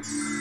Thanks.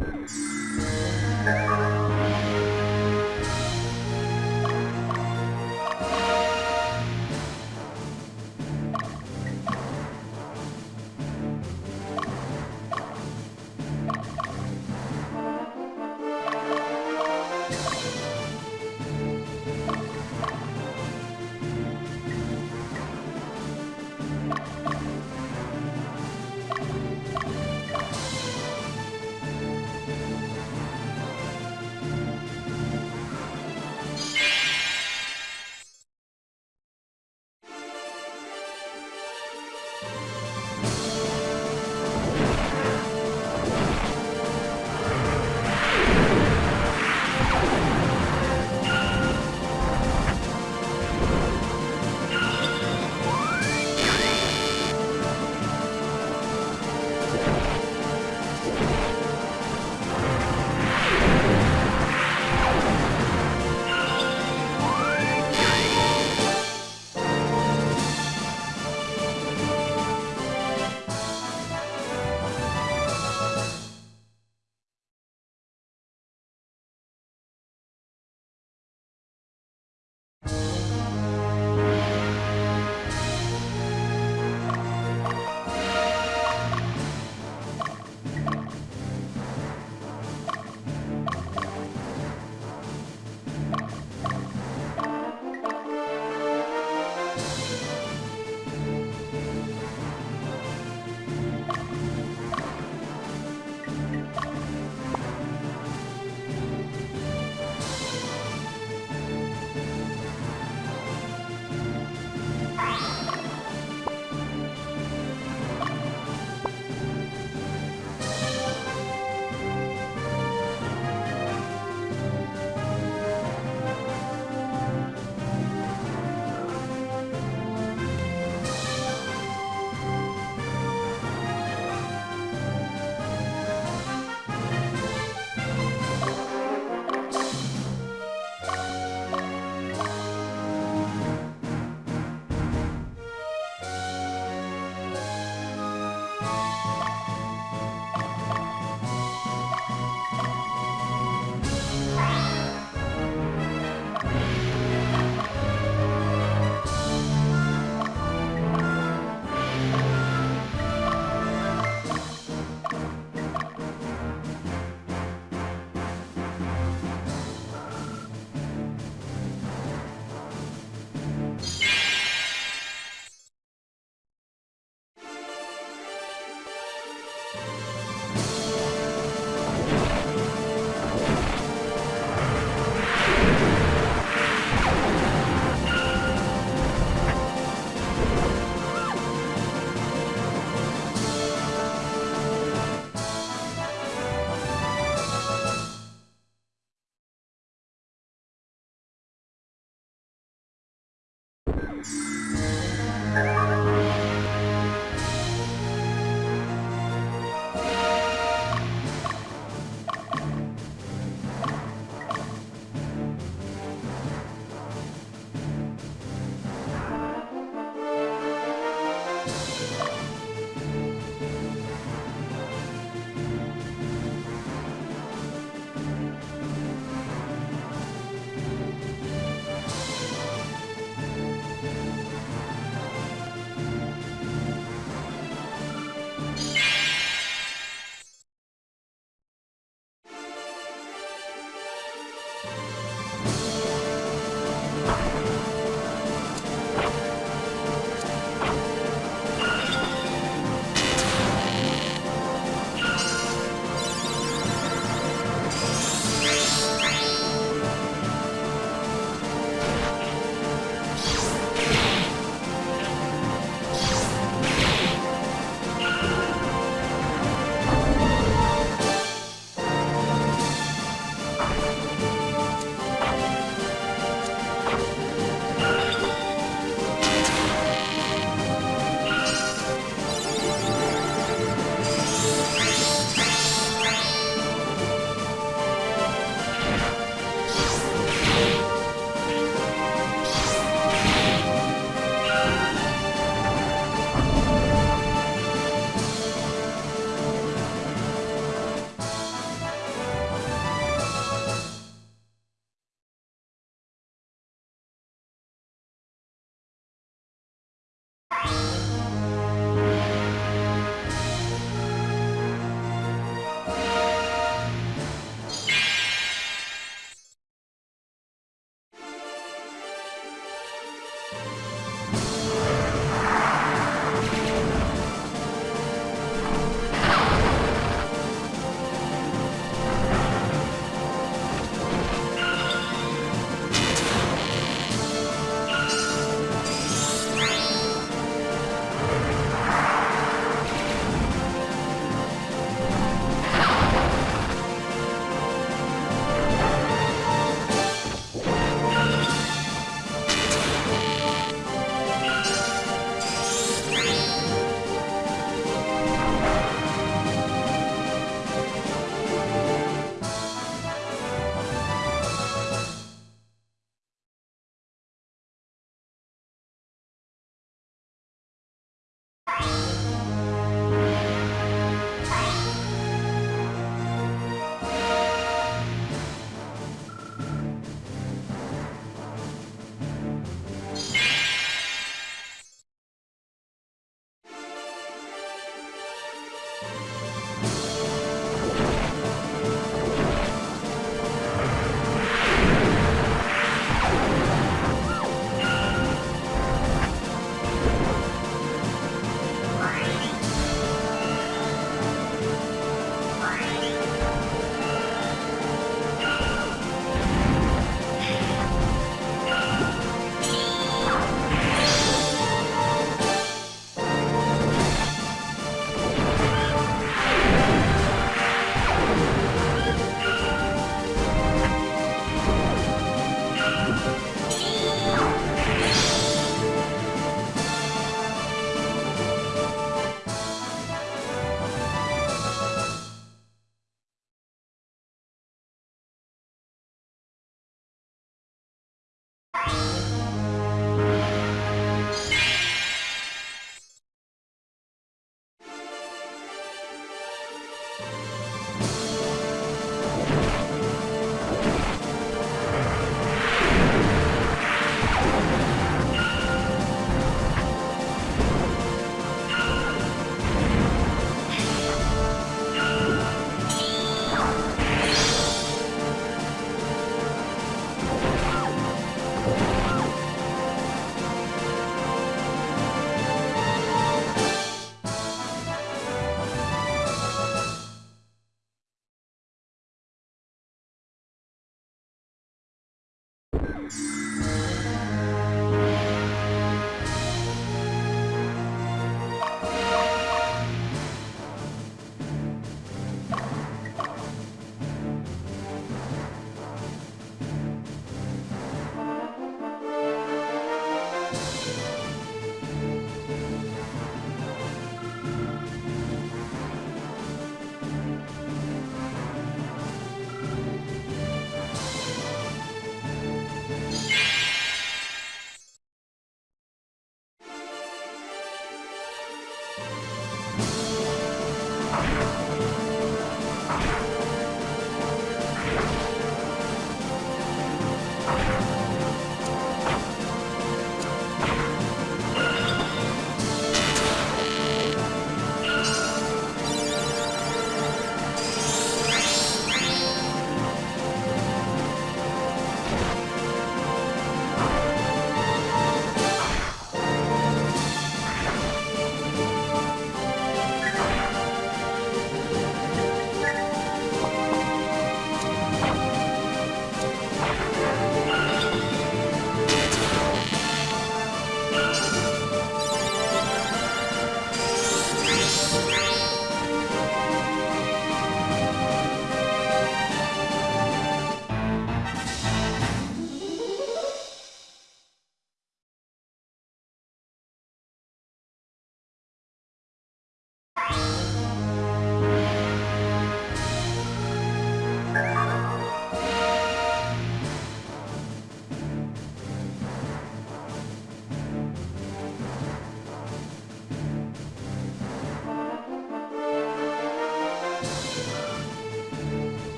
Música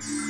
Thanks.